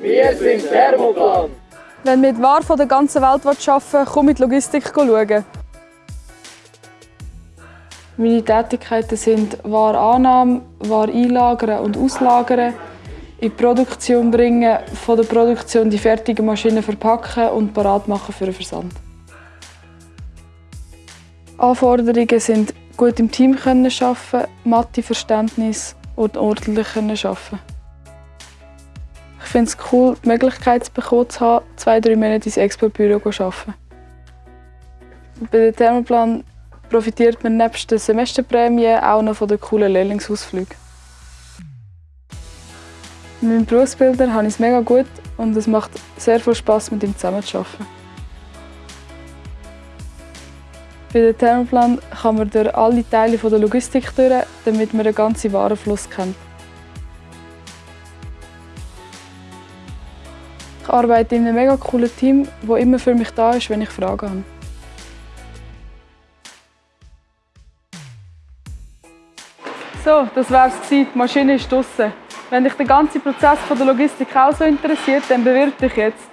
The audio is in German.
Wir sind Thermoplan. Wenn du mit Waren von der ganzen Welt arbeiten willst, komm mit Logistik schauen. Meine Tätigkeiten sind Warenannahme, Ware einlagern und auslagern, in die Produktion bringen, von der Produktion die fertigen Maschinen verpacken und parat machen für den Versand. Anforderungen sind gut im Team arbeiten, Mathe-Verständnis und ordentlich arbeiten. Ich finde es cool, die Möglichkeit zu bekommen, zu haben, zwei, drei Monate ins Expo-Büro zu arbeiten. Bei der Thermoplan profitiert man nebst der Semesterprämie auch noch von den coolen Lehrlingsausflügen. Mit meinem Berufsbilder habe ich es mega gut und es macht sehr viel Spass, mit ihm zusammenzuarbeiten. Bei der Thermoplan kann man durch alle Teile der Logistik durch, damit man den ganzen Warenfluss kennt. Ich arbeite in einem mega coolen Team, das immer für mich da ist, wenn ich Fragen habe. So, das war's Die Maschine ist draußen. Wenn dich der ganze Prozess der Logistik auch so interessiert, dann bewirb dich jetzt.